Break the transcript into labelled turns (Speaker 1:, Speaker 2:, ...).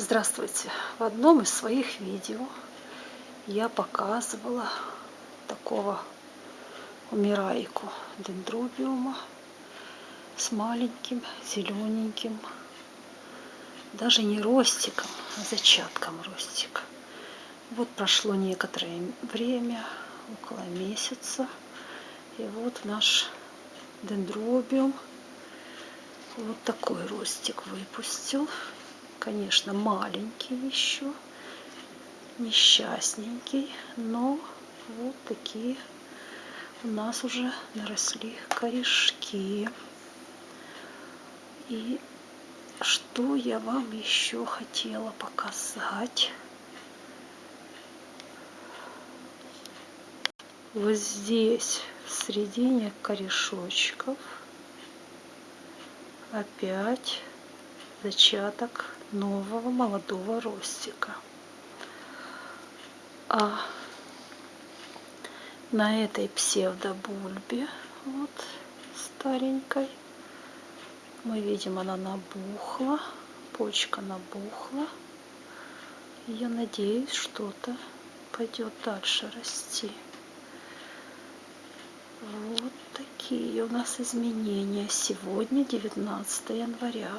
Speaker 1: Здравствуйте! В одном из своих видео я показывала такого умирайку дендробиума с маленьким зелененьким, даже не ростиком, а зачатком ростика. Вот прошло некоторое время, около месяца, и вот наш дендробиум вот такой ростик выпустил конечно, маленький еще, несчастненький, но вот такие у нас уже наросли корешки. И что я вам еще хотела показать? Вот здесь, в середине корешочков, опять зачаток нового молодого ростика. А на этой псевдобульбе, вот старенькой, мы видим, она набухла, почка набухла. Я надеюсь, что-то пойдет дальше расти. Вот такие у нас изменения. Сегодня 19 января